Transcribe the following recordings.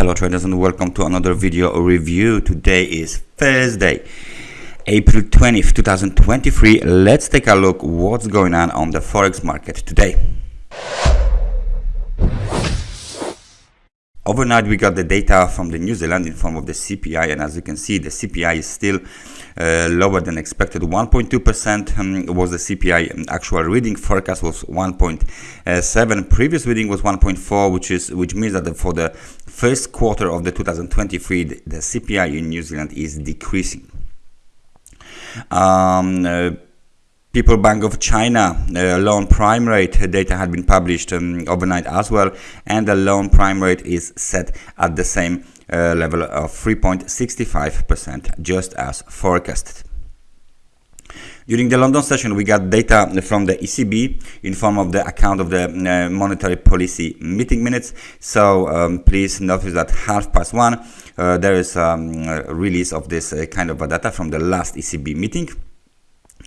Hello traders and welcome to another video review. Today is Thursday, April 20th, 2023. Let's take a look what's going on on the forex market today. Overnight we got the data from the New Zealand in form of the CPI and as you can see the CPI is still uh, lower than expected. 1.2% um, was the CPI um, actual reading forecast was 1.7 previous reading was 1.4 which is which means that the, for the first quarter of the 2023 the, the CPI in New Zealand is decreasing. Um, uh, People Bank of China uh, loan prime rate data had been published um, overnight as well, and the loan prime rate is set at the same uh, level of 3.65%, just as forecasted. During the London session, we got data from the ECB in form of the account of the uh, monetary policy meeting minutes. So um, please notice that half past one, uh, there is um, a release of this uh, kind of data from the last ECB meeting.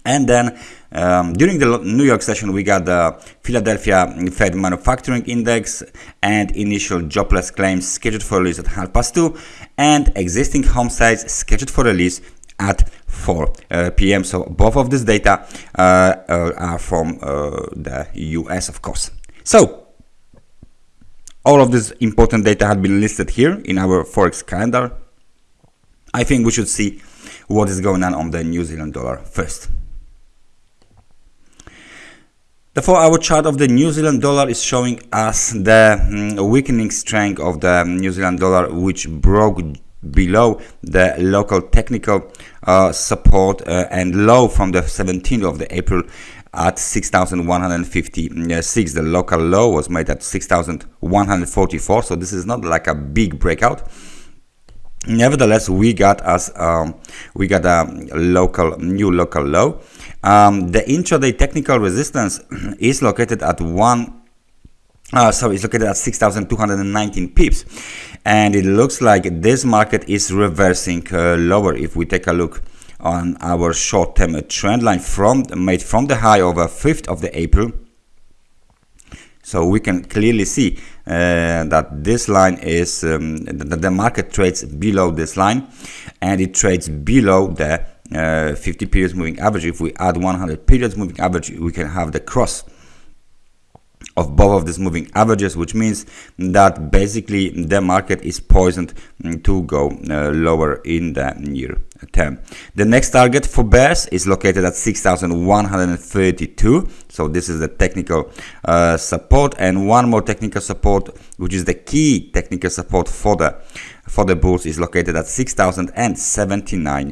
And then um, during the New York session, we got the Philadelphia Fed Manufacturing Index and initial jobless claims scheduled for release at half past two, and existing home sales scheduled for release at 4 uh, p.m. So both of this data uh, uh, are from uh, the US, of course. So all of this important data had been listed here in our forex calendar. I think we should see what is going on on the New Zealand dollar first. The 4-hour chart of the New Zealand dollar is showing us the mm, weakening strength of the New Zealand dollar which broke below the local technical uh, support uh, and low from the 17th of the April at 6,156. The local low was made at 6,144 so this is not like a big breakout nevertheless we got as um, we got a local new local low um, the intraday technical resistance is located at one uh, sorry, it's located at 6,219 pips, and it looks like this market is reversing uh, lower. If we take a look on our short-term trend line from made from the high of 5th of the April, so we can clearly see uh, that this line is um, that the market trades below this line, and it trades below the uh, 50 periods moving average. If we add 100 periods moving average, we can have the cross of both of these moving averages, which means that basically the market is poisoned to go uh, lower in the near term. The next target for bears is located at 6,132. So this is the technical uh, support and one more technical support, which is the key technical support for the for the bulls is located at 6,079 uh,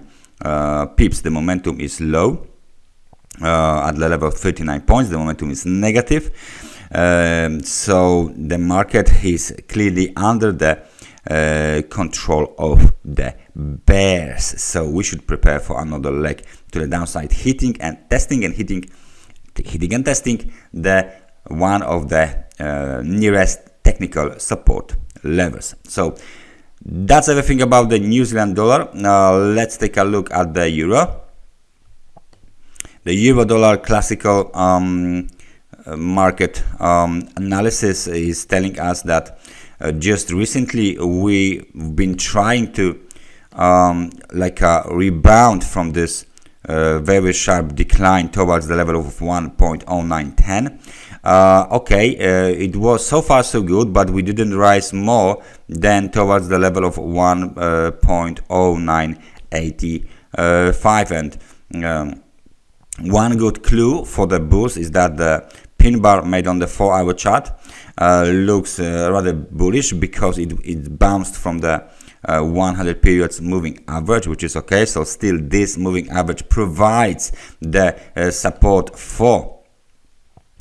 pips. The momentum is low uh, at the level of 39 points. The momentum is negative. Um, so the market is clearly under the uh, control of the bears. So we should prepare for another leg to the downside, hitting and testing and hitting, hitting and testing the one of the uh, nearest technical support levels. So that's everything about the New Zealand dollar. Now let's take a look at the euro. The euro dollar classical um, market um, analysis is telling us that uh, just recently we've been trying to um, like a rebound from this uh, very sharp decline towards the level of 1.0910 uh, okay uh, it was so far so good but we didn't rise more than towards the level of 1.0985 and um, one good clue for the bulls is that the pin bar made on the 4 hour chart uh, looks uh, rather bullish because it, it bounced from the uh, 100 periods moving average which is okay. So still this moving average provides the uh, support for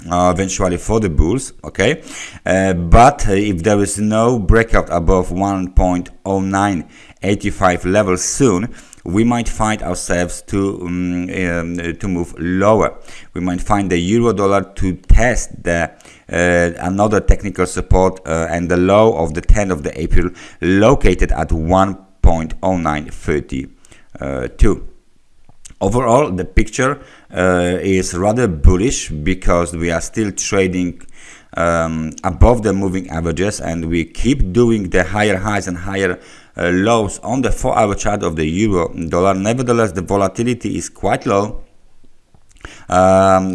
uh, eventually for the bulls okay uh, but if there is no breakout above 1.0985 level soon we might find ourselves to um, um, to move lower. We might find the euro dollar to test the uh, another technical support uh, and the low of the 10th of the April located at 1.0932. Overall, the picture uh, is rather bullish because we are still trading um, above the moving averages and we keep doing the higher highs and higher uh, lows on the 4 hour chart of the euro dollar. Nevertheless the volatility is quite low um,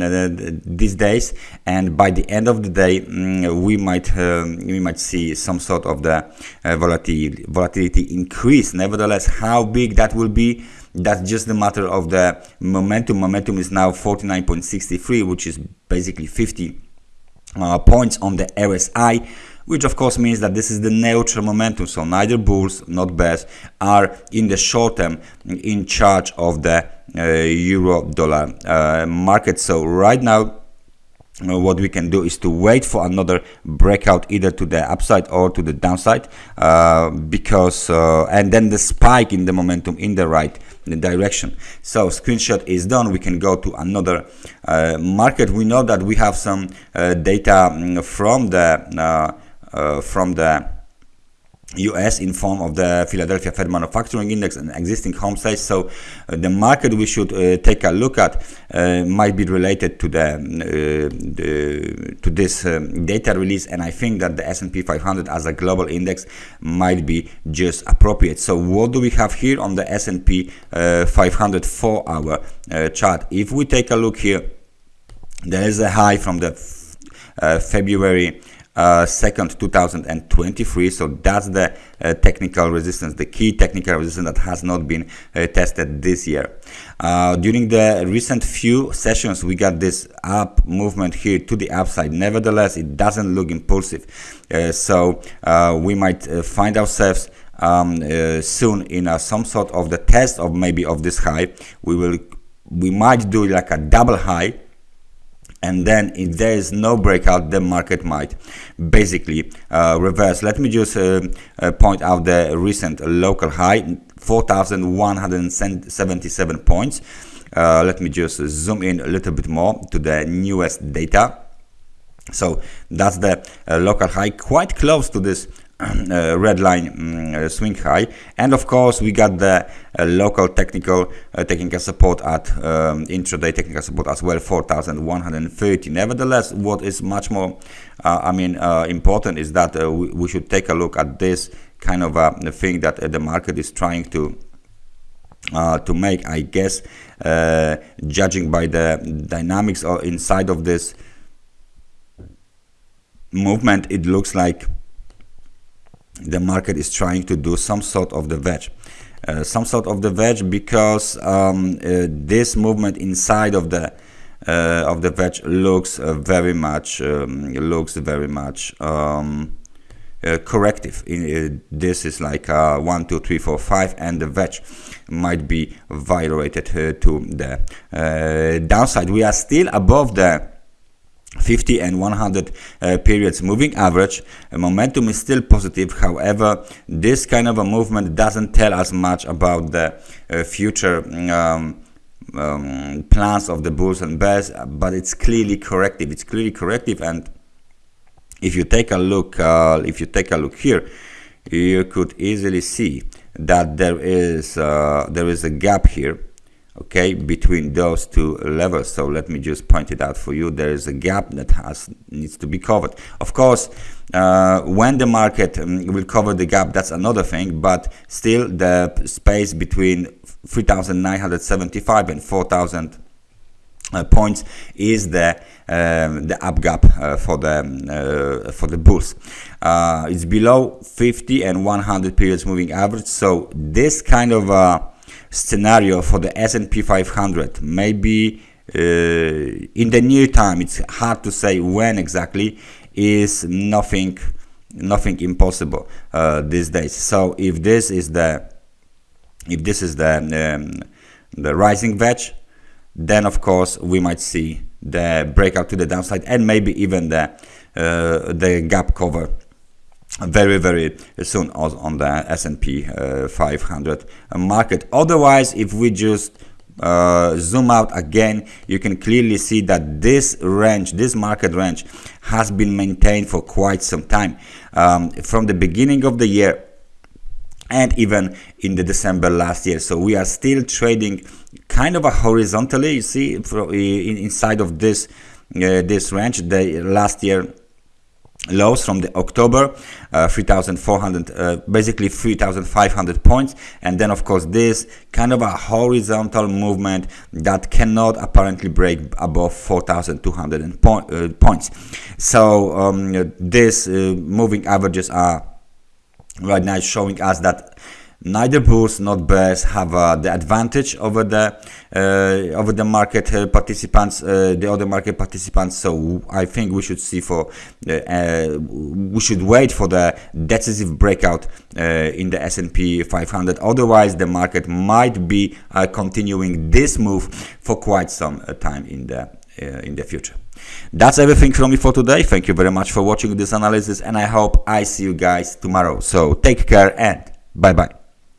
these days. And by the end of the day mm, we might um, we might see some sort of the uh, volatility volatility increase. Nevertheless how big that will be that's just the matter of the momentum. Momentum is now 49.63 which is basically 50 uh, points on the RSI which of course means that this is the neutral momentum. So neither bulls not bears are in the short term in charge of the uh, euro dollar uh, market. So right now what we can do is to wait for another breakout either to the upside or to the downside uh, because uh, and then the spike in the momentum in the right direction. So screenshot is done. We can go to another uh, market. We know that we have some uh, data mm, from the uh, from the US in form of the Philadelphia Fed Manufacturing Index and existing home sales. So uh, the market we should uh, take a look at uh, might be related to the, uh, the to this um, data release, and I think that the S&P 500 as a global index might be just appropriate. So what do we have here on the S&P uh, 500 four-hour uh, chart? If we take a look here, there is a high from the February uh, second 2023 so that's the uh, technical resistance the key technical resistance that has not been uh, tested this year. Uh, during the recent few sessions we got this up movement here to the upside. Nevertheless it doesn't look impulsive. Uh, so uh, we might find ourselves um, soon in some sort of the test of maybe of this high. We will we might do like a double high and then if there is no breakout the market might basically uh, reverse. Let me just uh, uh, point out the recent local high 4177 points. Uh, let me just zoom in a little bit more to the newest data. So that's the uh, local high. Quite close to this uh, red line um, swing high. And of course we got the uh, local technical uh, technical support at um, intraday technical support as well 4130 nevertheless what is much more uh, I mean uh, important is that we, we, should take a look at this kind of a thing that the market is trying to uh, to make I guess uh, judging by the dynamics or inside of this movement it looks like the market is trying to do some sort of the wedge. Uh, some sort of the wedge because um, uh, this movement inside of the uh, of the wedge looks uh, very much um, looks very much um, uh, corrective. In, uh, this is like one, two, three, four, five, and the wedge might be violated to the downside. We are still above the 50 and 100 uh, periods. Moving average uh, momentum is still positive however this kind of a movement doesn't tell us much about the uh, future um, um, plans of the bulls and bears but it's clearly corrective. It's clearly corrective and if you take a look uh, if you take a look here you could easily see that there is uh, there is a gap here okay between those two levels. So let me just point it out for you. There is a gap that has needs to be covered. Of course uh, when the market um, will cover the gap that's another thing but still the space between 3975 and 4000 uh, points is the um, the up gap uh, for the um, uh, for the bulls. Uh, it's below 50 and 100 periods moving average. So this kind of uh, scenario for the S&P 500 maybe uh, in the near time it's hard to say when exactly is nothing nothing impossible uh, these days. So if this is the if this is the um, the rising wedge then of course we might see the breakout to the downside and maybe even the uh, the gap cover very very soon on the S&P uh, 500 market. Otherwise if we just uh, zoom out again you can clearly see that this range this market range has been maintained for quite some time um, from the beginning of the year and even in the December last year. So we are still trading kind of a horizontally you see inside of this uh, this range. The last year lows from the October, uh, 3,400, uh, basically 3,500 points. And then of course this kind of a horizontal movement that cannot apparently break above 4,200 point, uh, points. So um, this uh, moving averages are right now showing us that neither bulls nor bears have uh, the advantage over the uh, over the market uh, participants uh, the other market participants. So i think we should see for uh, uh, we should wait for the decisive breakout in the s&p 500 otherwise the market might be continuing this move for quite some time in the in the future. That's everything from me for today. Thank you very much for watching this analysis and i hope i see you guys tomorrow. So take care and bye bye